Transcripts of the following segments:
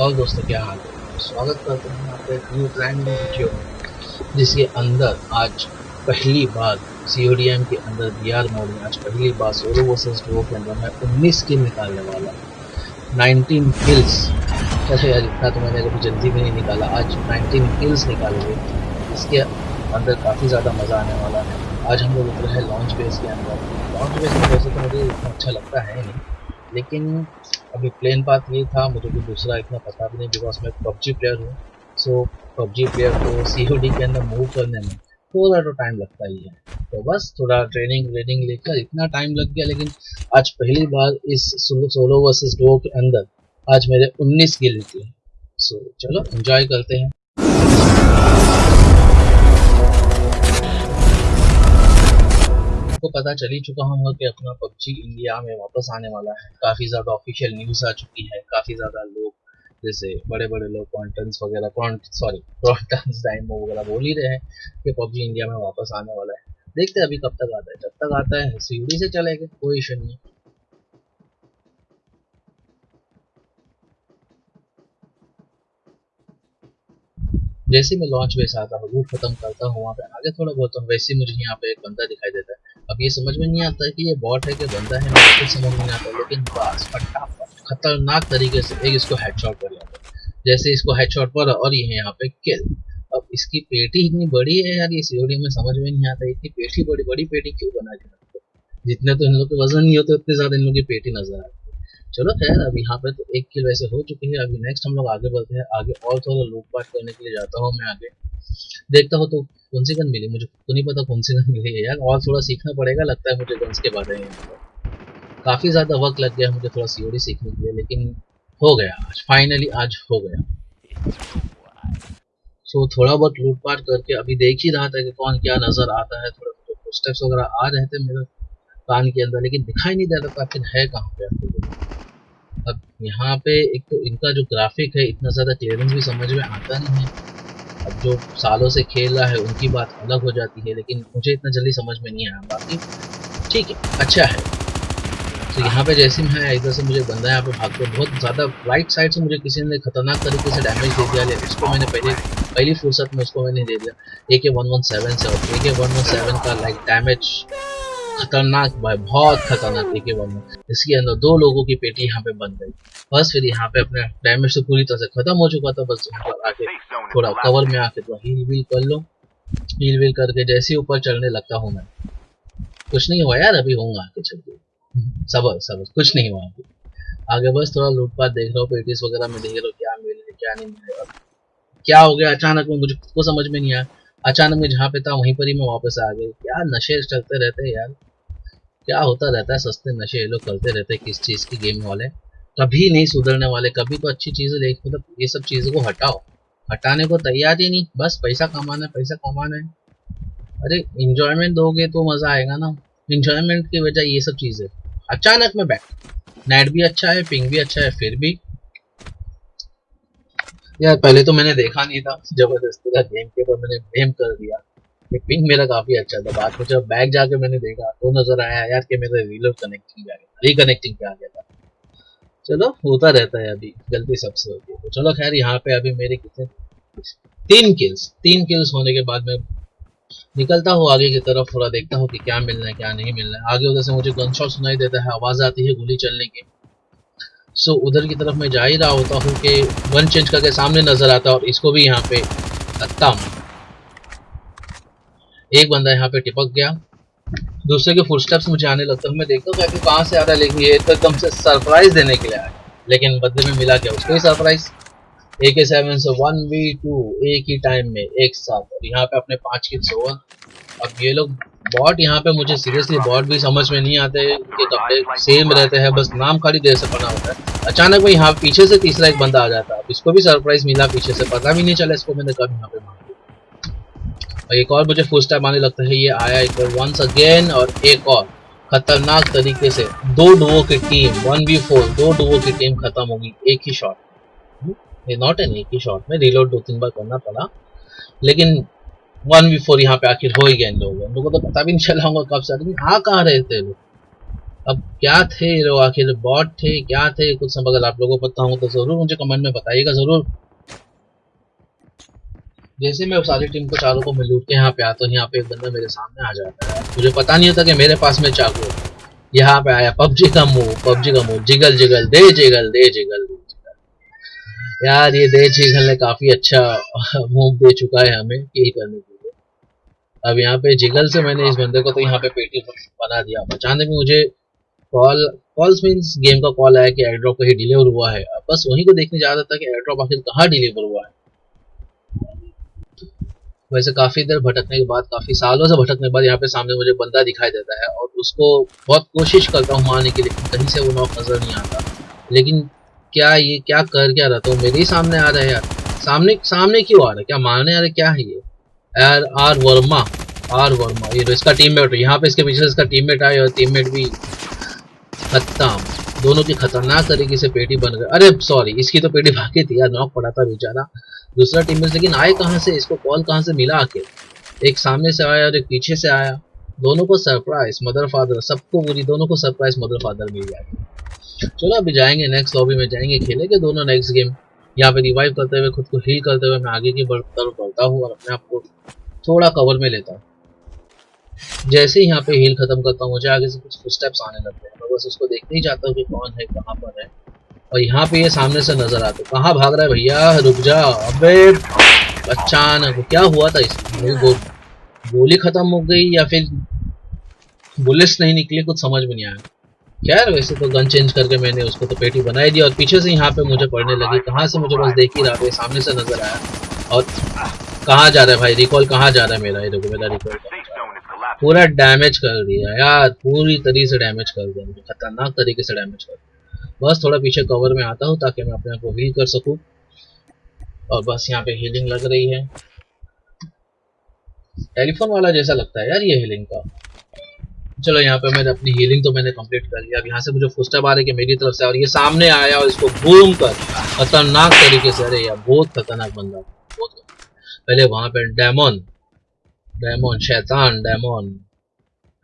और दोस्तों क्या हाल है? स्वागत करते हैं आपके एक न्यू ब्रांड न्यू वीडियो जिसके अंदर आज पहली बार सीओडीएम के अंदर बी आर मोड में आज पहली बार सोलो वर्सेस डुओ के अंदर मैं 19 किल निकालने वाला 19 किल्स कैसे यार, इतना तो मैंने कभी जल्दी भी नहीं निकाला। आज 19 किल्स निकालेंगे इसके अंदर काफ़ी ज़्यादा मज़ा आने वाला है। आज हम लोग उतरे हैं लॉन्च बेस के अंदर। लॉन्च बेस में वैसे तो मुझे इतना अच्छा लगता है नहीं। लेकिन अभी प्लेन बात ये था, मुझे भी दूसरा इतना पता भी नहीं बिकॉज़ मैं पबजी प्लेयर हूँ। सो पबजी प्लेयर को COD के अंदर मूव करने में थोड़ा तो टाइम लगता ही है। तो बस थोड़ा ट्रेनिंग व्रेनिंग लेकर इतना टाइम लग गया, लेकिन आज पहली बार इस सोलो वर्सेस डो के अंदर आज मेरे 19 गिल निकले सो चलो एंजॉय करते हैं। आपको पता चल ही चुका होगा कि अपना पबजी इंडिया में वापस आने वाला है। काफ़ी ज़्यादा ऑफिशियल न्यूज़ आ चुकी है, काफ़ी ज़्यादा लोग, जैसे बड़े बड़े लोग कॉन्टेंट्स वगैरह सॉरी कॉन्टेंट्स टाइम वगैरह बोल ही रहे हैं कि पबजी इंडिया में वापस आने वाला है। देखते हैं अभी कब तक आता है। जब तक आता है सीढ़ी से चलेगा, कोई इशू नहीं जैसे मैं लॉन्च वैसे आता हूँ रूट खत्म करता हूँ, वहाँ पे आगे थोड़ा बहुत वैसे मुझे यहाँ पे एक बंदा दिखाई देता है। अब ये समझ में नहीं आता कि ये बॉट है कि बंदा है, मुझे समझ में नहीं आता, लेकिन बस, फटाफट, खतरनाक तरीके से एक इसको हेडशॉट कर लिया। जैसे इसको हेडशॉट पर और ये है यहाँ पे किल अब इसकी पेटी इतनी बड़ी है यार, ये सीओडी में समझ में नहीं आता, इतनी पेटी बड़ी बड़ी पेटी क्यों बना के जितने तो इन लोग के वज़न नहीं होते, उतने ज़्यादा इन लोग की पेटी नज़र आती चलो खैर, अब यहाँ पे तो एक किल वैसे हो चुकी है, अभी नेक्स्ट हम लोग आगे बढ़ते हैं, आगे और थोड़ा लूट पाट करने के लिए जाता हूँ मैं आगे। देखता हूँ तो कौन सी गन मिली, मुझे तो नहीं पता कौन सी गन मिली है यार, और थोड़ा सीखना पड़ेगा, लगता है मुझे गन्स के बारे में। काफ़ी ज़्यादा वक्त लग गया मुझे थोड़ा सीओडी सीखने के लिए, लेकिन हो गया आज फाइनली आज हो गया। सो थोड़ा बहुत लूट पाट करके अभी देख ही रहा था कि कौन क्या नज़र आता है थोड़ा स्टेप्स वगैरह आ रहे थे मेरे कान के अंदर, लेकिन दिखाई नहीं दे रहा आखिर है कहाँ पे आपको अब यहाँ पे एक तो इनका जो ग्राफिक है, इतना ज़्यादा क्लियरेंस भी समझ में आता नहीं है। अब जो सालों से खेल रहा है, उनकी बात अलग हो जाती है, लेकिन मुझे इतना जल्दी समझ में नहीं आया। बाकी ठीक है अच्छा है। तो यहाँ पे जैसे मैं आया, इधर से मुझे बंदा यहाँ पे भाग भागते बहुत ज़्यादा राइट साइड से मुझे किसी ने खतरनाक तरीके से डैमेज दे दिया लेकिन उसको मैंने पहले, पहली फुर्सत में उसको मैंने दे दिया। ए के वन वन सेवन से, और A K one one seven का लाइक डैमेज खतरनाक भाई बहुत खतरनाक तरीके बन इसके अंदर दो लोगों की पेटी यहाँ पे बन गई बस फिर यहाँ पे अपने डैमेज तो पूरी तरह से खत्म हो चुका था बस यहाँ पर आके थोड़ा कवर में आके थोड़ा हील वील कर लो। हील वील करके जैसे ही ऊपर चढ़ने लगता हूँ मैं। कुछ नहीं हुआ यार अभी होऊँगा आगे चल के। सबर सबर कुछ नहीं हुआ अभी। आगे बस थोड़ा लूटपाट देख रहा हूँ पेटीज वगैरह में देख रहा हूँ क्या मिल रही क्या नहीं मिल रहा क्या हो गया? अचानक में मुझे को समझ में नहीं आया। अचानक में जहाँ पे था, वहीं पर ही मैं वापस आ गई क्या नशे चलते रहते हैं यार? क्या होता रहता है सस्ते नशे? ये लोग करते रहते हैं किस चीज़ की गेम वाले? कभी नहीं सुधरने वाले, कभी तो अच्छी चीज़ें देख मतलब ये सब चीज़ों को हटाओ। हटाने को तैयार ही नहीं। बस पैसा कमाना है, पैसा कमाना है। अरे इंजॉयमेंट दोगे तो मज़ा आएगा ना। इंजॉयमेंट की वजह ये सब चीज़ें। अचानक में बैठ। नेट भी अच्छा है पिंग भी अच्छा है, फिर भी यार, पहले तो मैंने देखा नहीं था ज़बरदस्ती का गेम के ऊपर मैंने गेम कर दिया। पिंग मेरा काफ़ी अच्छा था। बाद में जब बैग जाके मैंने देखा तो नज़र आया, यार कि मेरा रीलोड कनेक्टिंग रिकनेक्टिंग पे आ गया था। चलो, होता रहता है अभी, गलती सबसे होती है। तो चलो, खैर, यहाँ पे अभी मेरे कितने तीन किल्स तीन किल्स होने के बाद मैं निकलता हूँ आगे की तरफ़, थोड़ा देखता हूँ कि क्या मिलना है, क्या नहीं मिलना है। आगे उधर से मुझे गन शॉट सुनाई देता है, आवाज़ आती है गोली चलने की। सो उधर की तरफ़ मैं जा ही रहा होता हूँ कि वन चेंज करके सामने नज़र आता और इसको भी यहाँ पे हूँ। एक बंदा यहाँ पे टिपक गया। दूसरे के फुल स्टेप्स मुझे आने लगता है। मैं देखता हूँ कि कहाँ से आ रहा है, लेकिन ये तो एकदम से सरप्राइज़ देने के लिए आया। लेकिन बदले में मिला क्या उसको ही सरप्राइज़ ए के सेवन से वन वी टू एक ही टाइम में, एक साथ और यहाँ पे अपने पाँच किल्स हुआ। अब ये लोग बॉट यहाँ पे मुझे सीरियसली बॉट भी समझ में नहीं आते। कि कपड़े सेम रहते हैं, बस नाम खाली देर से बना होता है। अचानक में यहाँ पीछे से तीसरा एक बंदा आ जाता है। इसको भी सरप्राइज़ मिला, पीछे से पता भी नहीं चला इसको मैंने कब यहाँ पे मार और एक और मुझे फ़र्स्ट टाइम आने लगता है, ये आया एक बार वंस अगेन और एक और। खतरनाक तरीके से दो डुओ की टीम वन वी फोर दो डुओ की टीम खत्म होगी, एक ही शॉट ये नॉट एन एक ही शॉट में रिलोड दो तीन बार करना पड़ा। लेकिन वन वी फोर यहाँ पे आखिर हो ही गया इन लोगों को। तो पता भी नहीं चला होगा कब से। हाँ कहाँ रहे थे लोग अब क्या थे लोग? आखिर बॉट थे, क्या थे? कुछ सब अगर आप लोगों को पता हो तो ज़रूर मुझे कमेंट में बताइएगा, ज़रूर। जैसे मैं सारी टीम को चारों को मैं लूट के यहाँ पे आता हूँ, यहाँ पे एक बंदा मेरे सामने आ जाता है। मुझे पता नहीं होता कि मेरे पास में चाकू यहाँ पे आया, पबजी का मुँह, पबजी का मुँह। जिगल जिगल, दे जिगल दे जिगल। दे यार, ये दे जिगल ने काफ़ी अच्छा मूव दे चुका है हमें यही करने के लिए। अब यहाँ पे जिगल से मैंने इस बंदे को तो यहाँ पे पेटी बना दिया। बचाने में मुझे कॉल कॉल्स मीन्स गेम का कॉल आया कि एयरड्रॉप कहीं डिलीवर हुआ है। बस वहीं को देखने जा रहा था कि एयरड्रॉप आखिर कहाँ डिलीवर हुआ है। वैसे काफ़ी देर भटकने के बाद, काफ़ी सालों से भटकने के बाद यहाँ पे सामने मुझे बंदा दिखाई देता है और उसको बहुत कोशिश करता हूँ मारने के लिए कहीं से वो नॉक नज़र नहीं आता। लेकिन क्या ये, क्या कर, क्या रहा? था मेरे ही सामने आ रहा है यार। सामने सामने क्यों आ रहा है? क्या मारने आ रहा है? क्या है ये? यार, आर वर्मा आर वर्मा। ये इसका टीममेट यहाँ पे इसके पीछे इसका टीममेट आया और टीममेट भी खत्म। दोनों की खतरनाक तरीके से पेटी बन गई अरे सॉरी इसकी तो पेटी भागी थी यार। नॉक पड़ा था बेचारा। दूसरा टीम में लेकिन आए कहाँ से? इसको कॉल कहाँ से मिला आके एक सामने से आया और एक पीछे से आया। दोनों को सरप्राइज़ मदर फादर सबको पूरी, दोनों को सरप्राइज़ मदर फादर मिल जाएगी चलो अभी जाएँगे नेक्स्ट लॉबी में जाएँगे खेलेंगे दोनों नेक्स्ट गेम यहाँ पे रिवाइव करते हुए खुद को हील करते हुए मैं आगे की तरफ़ बढ़ता हूँ और अपने आप को थोड़ा कवर में लेता हूँ। जैसे ही यहाँ पे हील खत्म करता हूँ मुझे आगे से कुछ स्टेप्स आने लगते हैं। मैं बस उसको देखते ही चाहता हूँ कि कौन है कहाँ पर है। और यहाँ पे ये सामने से नज़र आते कहाँ भाग रहा है भैया? रुक जा। अबे अचानक क्या हुआ था इसमें? गो, गोली खत्म हो गई या फिर बुलेट्स नहीं निकली? कुछ समझ में नहीं आया। खैर, वैसे तो गन चेंज करके मैंने उसको तो पेटी बनाई दी और पीछे से यहाँ पे मुझे पड़ने लगी, कहाँ से मुझे बस देख ही रहा सामने से नज़र आया। और कहाँ जा रहा है भाई? रिकॉल कहाँ जा रहा है मेरा? ये देखो, मेरा रिकॉल पूरा डैमेज कर दिया यार, पूरी तरीके से डैमेज कर दिया मुझे, खतरनाक तरीके से डैमेज कर दिया। बस थोड़ा पीछे कवर में आता हूँ ताकि मैं अपने आप को हील कर सकूँ। और बस यहाँ पे हीलिंग लग रही है। टेलीफोन वाला जैसा लगता है यार ये हीलिंग का। चलो यहाँ पे मैंने अपनी हीलिंग तो मैंने कंप्लीट कर लिया। अब यहाँ से मुझे फुस्टअप आ रही है मेरी तरफ़ से, और ये सामने आया और इसको घूम कर खतरनाक तरीके से, अरे यार, बहुत खतरनाक बंदा। बहुत पहले वहाँ पे डेमोन डेमोन, शैतान, डेमोन।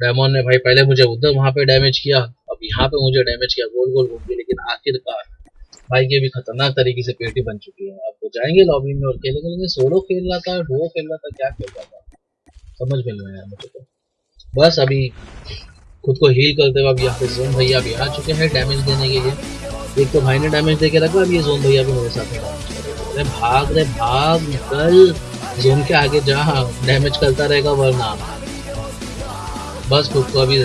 डेमोन ने भाई पहले मुझे उधर वहाँ पे डैमेज किया, अब यहाँ पे मुझे डैमेज किया, गोल गोल घूम के, लेकिन आखिरकार भाई ये भी खतरनाक तरीके से पेटी बन चुकी है। अब जाएँगे लॉबी में और खेलेंगे सोलो खेल रहा था डो खेल रहा था, क्या खेल रहा था? समझ में नहीं आया मुझे तो। बस अभी खुद को हील करते हुए अब यहाँ पे जोन भैया भी आ चुके हैं डैमेज देने के लिए। एक तो भाई ने डैमेज दे के रखा अब ये जोन भैया भी मेरे साथ अरे भाग रे भाग, निकल। जोन के आगे जा डैमेज करता रहेगा वरना। बस खुद को अभी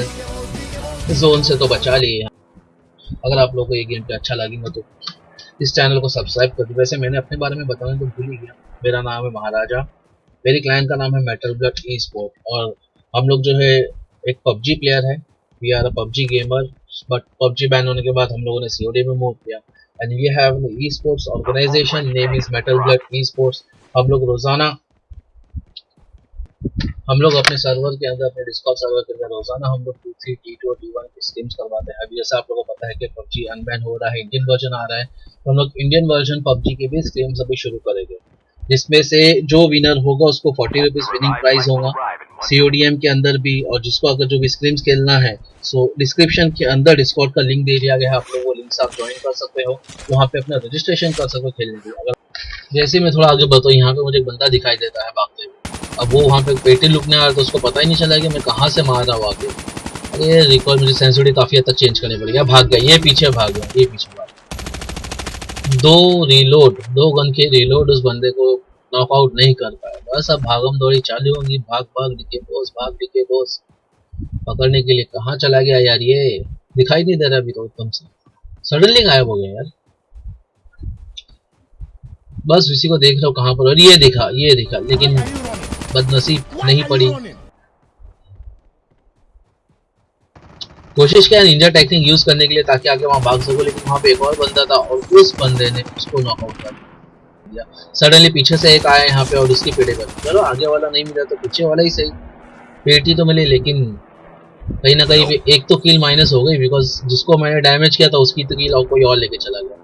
जोन से तो बचा लिए। अगर आप लोगों को ये गेम पे अच्छा लगेगा तो इस चैनल को सब्सक्राइब कर दो। वैसे मैंने अपने बारे में बताना तो भूल ही गया। मेरा नाम है महाराजा। मेरी क्लाइंट का नाम है मेटल ब्लड ई स्पोर्ट और हम लोग जो है एक पबजी प्लेयर है। We are a PUBG gamer but PUBG ban होने के बाद हम लोगों ने सीओडी में मूव किया। And we have esports organisation name is metal blood esports हम लोग रोज़ाना, हम लोग अपने सर्वर के अंदर, अपने डिस्कॉर्ड सर्वर के अंदर रोज़ाना हम लोग two three T two T one की स्ट्रीम्स करवाते हैं। अभी जैसे आप लोगों को पता है कि पबजी अनबैन हो रहा है इंडियन वर्जन आ रहा है तो हम लोग इंडियन वर्जन पबजी के भी स्ट्रीम्स अभी शुरू करेंगे। जिसमें से जो विनर होगा, उसको फोर्टी रुपीज़ विनिंग प्राइस होगा। सीओडीएम के अंदर भी और जिसको अगर जो भी स्क्रीम्स खेलना है सो डिस्क्रिप्शन के अंदर डिस्कॉर्ड का लिंक दे दिया गया है, आप लोग वो लिंक से आप ज्वाइन कर सकते हो। वहाँ पे अपना रजिस्ट्रेशन कर सकते हो खेलने के लिए। अगर जैसे मैं थोड़ा आगे बताऊँ यहाँ पे मुझे एक बंदा दिखाई देता है भागते हुए। अब वो वहाँ पे पेटी लुकने आ रहा तो उसको पता ही नहीं चला कि मैं कहाँ से मार रहा हूँ आगे। अरे रिकॉर्ड मुझे सेंसिटिव काफ़ी हद तक चेंज करने पड़ेगा। भाग गया, ये पीछे भाग गया, ये पीछे भाग गया। दो रिलोड दो गन के रिलोड उस बंदे को नॉकआउट नहीं कर पाया। बस अब भागम दौड़ी चालू होंगी। भाग भाग, दिखे बोस भाग, दिखे बोस पकड़ने के लिए कहाँ चला गया यार ये? दिखाई नहीं दे रहा अभी तो एकदम से। सडनली गायब हो गया यार। बस इसी को देख रहा हूँ कहाँ पर। और ये दिखा ये दिखा, लेकिन बदनसीब नहीं पड़ी। कोशिश किया निंजा टेक्निक यूज़ करने के लिए ताकि आगे वहाँ भाग सको, लेकिन वहाँ पे एक और बंदा था और उस बंदे ने उसको नॉकआउट कर दिया। सडनली पीछे से एक आया यहाँ पे और उसकी पेटे कर चलो आगे वाला नहीं मिला तो पीछे वाला ही सही। पेटी तो मिली लेकिन कहीं ना कहीं एक तो किल माइनस हो गई बिकॉज़ जिसको मैंने डैमेज किया था उसकी तो किल और कोई और लेके चला गया।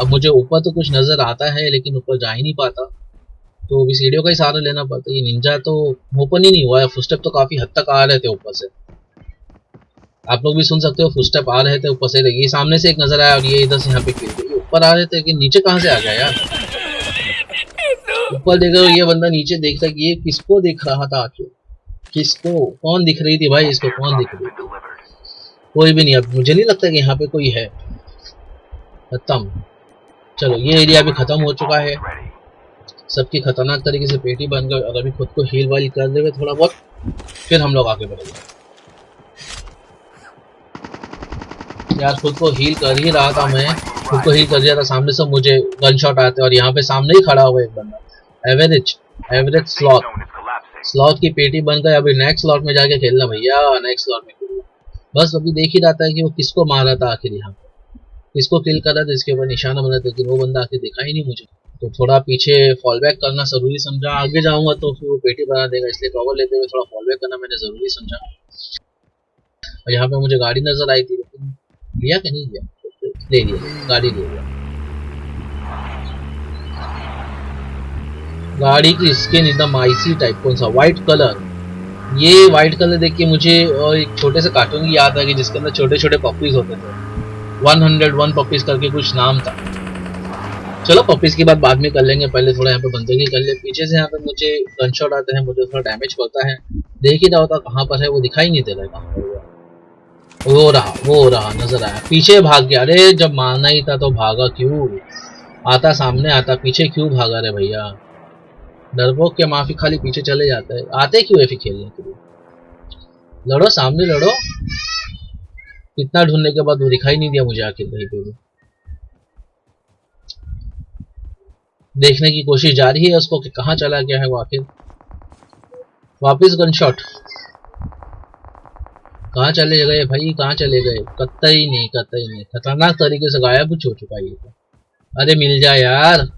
अब मुझे ऊपर तो कुछ नज़र आता है लेकिन ऊपर जा ही नहीं पाता। तो अभी सीढ़ियों का ही सहारा लेना पड़ता है। ये निंजा तो ओपन ही नहीं हुआ है। फुस्टेप तो काफ़ी हद तक आ रहे थे ऊपर से। आप लोग भी सुन सकते हो फुटस्टेप आ रहे थे ऊपर से। ये सामने से एक नज़र आया और ये इधर से यहाँ पे गिर गई ऊपर आ रहे थे कि नीचे कहाँ से आ गया यार? ऊपर देख रहे ये बंदा नीचे देखता कि ये किसको दिख रहा था आखिर किसको? कौन दिख रही थी भाई इसको? कौन दिख रही थी? कोई भी नहीं, अब मुझे नहीं लगता कि यहाँ पे कोई है। खत्म। चलो, ये एरिया भी खत्म हो चुका है। सबकी खतरनाक तरीके से पेटी बन गई और अभी खुद को हील वाइल कर देवे थोड़ा बहुत, फिर हम लोग आगे बढ़ेंगे। यार, खुद को हील कर ही रहा था मैं। खुद को हील कर दिया था, सामने से मुझे गन शॉट आते और यहाँ पे सामने ही खड़ा हुआ एक बंदा। एवरेज एवरेज स्लॉट स्लॉट की पेटी बन गई अभी नेक्स्ट स्लॉट में जाके खेलना भैया नेक्स्ट स्लॉट में खेलना। बस अभी देख ही रहा था कि वो किसको मारा था आखिर यहाँ किसको किल कर रहा था इसके ऊपर निशाना बना था लेकिन वो बंदा आखिर दिखा ही नहीं मुझे। तो थोड़ा पीछे फॉल बैक करना ज़रूरी समझा। आगे जाऊँगा तो फिर वो पेटी बना देगा इसलिए कवर लेते हुए थोड़ा फॉल बैक करना मैंने ज़रूरी समझा। और यहाँ पे मुझे गाड़ी नज़र आई थी लेकिन लिया कि नहीं लिया ले लिया गाड़ी ले लिया गाड़ी की स्किन एकदम आईसी टाइप कौन सा? व्हाइट कलर ये व्हाइट कलर देख के मुझे एक छोटे से कार्टून की याद आ गई जिसके अंदर छोटे छोटे पपीज होते थे। 101 पपीज करके कुछ नाम था। चलो पपीज की बात बाद में कर लेंगे, पहले थोड़ा यहाँ पे बंदगी कर ले। पीछे से यहाँ पे मुझे गन शॉट आते हैं, मुझे थोड़ा डैमेज पड़ता है। देख ही रहा होता कहाँ पर है, वो दिखाई नहीं दे रहा कहाँ पर वो रहा वो रहा, नज़र आया। पीछे भाग गया। अरे जब मारना ही था तो भागा क्यों? आता सामने, आता पीछे क्यों भागा रे भैया? डरपोक के माफ़ी खाली पीछे चले जाते हैं। आते क्यों है फिर खेलने के लिए? लड़ो, सामने लड़ो। कितना ढूँढने के बाद वो दिखाई नहीं दिया मुझे आखिर कहीं पे भी। देखने की कोशिश जारी है उसको कि कहाँ चला गया है वो आखिर। वापिस गन शॉट कहाँ चले गए भाई? कहाँ चले गए? कतई नहीं कतई नहीं। खतरनाक तरीके से गायब कुछ हो चुका है ये तो। अरे मिल जाए यार।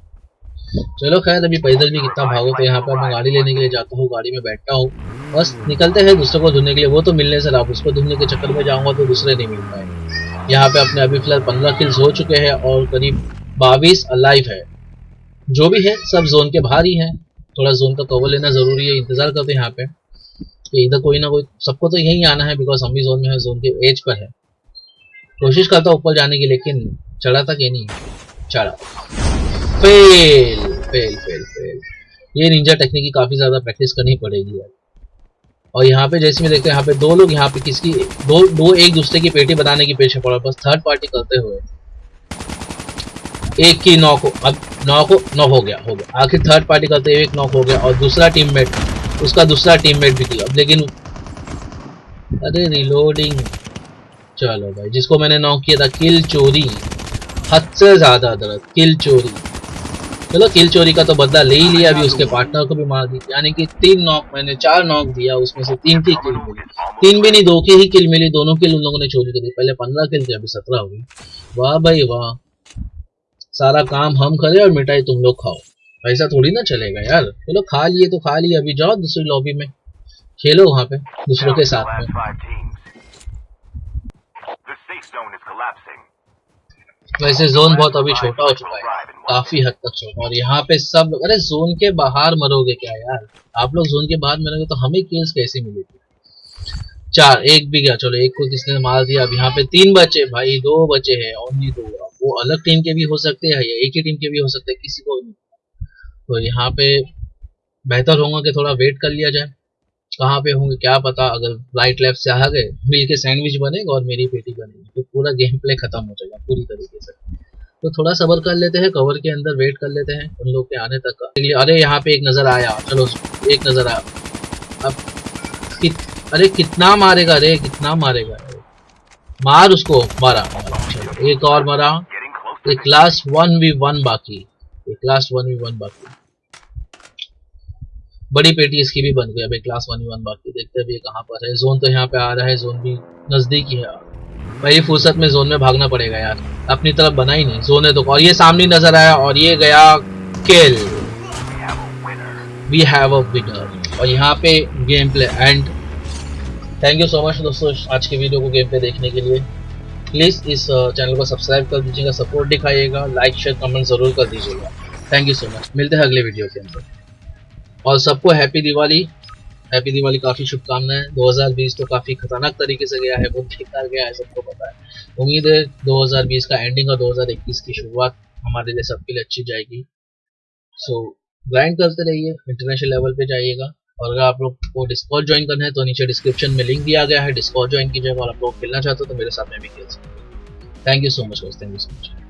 चलो खैर, अभी पैदल भी कितना भागो तो यहाँ पर मैं गाड़ी लेने के लिए जाता हूँ, गाड़ी में बैठता हूँ। बस निकलते हैं दूसरे को ढूँढने के लिए, वो तो मिलने से आप उसको ढूँढने के चक्कर में जाऊँगा तो दूसरे नहीं मिल पाए यहाँ पे अपने अभी फ़िलहाल पंद्रह किल्स हो चुके हैं और करीब बाईस अलाइव है। जो भी है, सब जोन के बाहर ही है। थोड़ा जोन का कवर लेना ज़रूरी है, इंतज़ार करते हैं यहाँ पे। कि इधर कोई ना कोई, सबको तो यही आना है बिकॉज़ हम भी जोन में है जोन के एज पर है। कोशिश करता हूँ ऊपर जाने की, लेकिन चढ़ा था कि नहीं? चढ़ा। Fail fail fail fail. ये निंजा टेक्निक की काफ़ी ज़्यादा प्रैक्टिस करनी पड़ेगी यार। और यहाँ पे जैसे मैं देखते हैं, यहाँ पे दो लोग, यहाँ पे किसकी, दो दो एक दूसरे की पेटी बनाने की पेशे पड़ा, बस थर्ड पार्टी करते हुए। एक की नॉक हो, अब नॉक हो नॉक हो गया हो गया। आखिर थर्ड पार्टी करते हुए एक नॉक हो गया, और दूसरा टीममेट उसका दूसरा टीममेट भी थी अब लेकिन, अरे रिलोडिंग चलो भाई, जिसको मैंने नॉक किया था किल चोरी। हद से ज़्यादा दर्द किल चोरी। चलो किल चोरी का तो बदला ले ही लिया अभी उसके पार्टनर को भी मार दी। यानी कि तीन नॉक मैंने चार नॉक दिया उसमें से तीन की किल। मिली तीन भी नहीं दो की ही किल मिली दोनों किल उन लोगों ने चोरी कर दी। पहले पंद्रह किल थे अभी सत्रह हुई वाह भाई वाह। सारा काम हम करें और मिठाई तुम लोग खाओ। ऐसा थोड़ी ना चलेगा यार। चलो खा लिए तो खा लिए अभी जाओ दूसरी लॉबी में। खेलो वहाँ पे दूसरों के साथ में। वैसे जोन बहुत अभी छोटा हो चुका है। काफ़ी हद तक छोटा। और यहाँ पे सब अरे जोन के बाहर मरोगे क्या यार? आप लोग जोन के बाहर मरोगे तो हमें केल्स कैसे मिलेगी? चार एक भी गया। चलो एक को किसने मार दिया? अब यहाँ पे तीन बचे। भाई दो बचे हैं ओनली दो। वो अलग टीम के भी हो सकते हैं या एक ही टीम के भी हो सकते हैं किसी को नहीं। तो यहाँ पे बेहतर होगा कि थोड़ा वेट कर लिया जाए। कहाँ पे होंगे क्या पता अगर राइट लेफ़्ट से आ गए मिल के सैंडविच बनेगा और मेरी पेटी बनेगी तो पूरा गेम प्ले खत्म हो जाएगा पूरी तरीके से। तो थोड़ा सबर कर लेते हैं कवर के अंदर वेट कर लेते हैं उन लोग के आने तक का। अरे यहाँ पे एक नज़र आया चलो एक नज़र आया। अब कि, अरे कितना मारेगा अरे कितना मारेगा अरे मार उसको मारा चलो एक और मारा। एक क्लास वन वी वन बाकी। एक क्लास वन वी वन बाकी। बड़ी पेटी इसकी भी बन गई। अभी क्लास वन वन बाकी देखते हैं कहाँ पर है। जोन तो यहाँ पे आ रहा है। जोन भी नज़दीक ही है। पहली फुर्सत में जोन में भागना पड़ेगा यार। अपनी तरफ़ बना ही नहीं। जोन है तो और ये सामने नज़र आया और ये गया kill we have a winner और यहाँ पे game play and thank you so much दोस्तों आज के वीडियो को गेम प्ले देखने के लिए। प्लीज़ इस चैनल को सब्सक्राइब कर दीजिएगा सपोर्ट दिखाइएगा। लाइक शेयर कमेंट ज़रूर कर दीजिएगा। थैंक यू सो मच मिलते हैं अगले वीडियो के अंदर। और सबको हैप्पी दिवाली हैप्पी दिवाली काफ़ी शुभकामनाएँ। 2020 तो काफ़ी खतरनाक तरीके से गया है बहुत बेकार गया है, सबको पता है। उम्मीद है 2020 का एंडिंग और 2021 की शुरुआत हमारे लिए सबके लिए अच्छी जाएगी। सो ग्राइंड करते रहिए इंटरनेशनल लेवल पे जाइएगा। और अगर आप लोग को डिस्कॉर्ड ज्वाइन करना है तो नीचे डिस्क्रिप्शन में लिंक दिया गया है। डिस्कॉर्ड ज्वाइन कीजिएगा और आप लोग खेलना चाहते हो तो मेरे साथ में भी खेल सकते हैं। Thank you so much thank you so much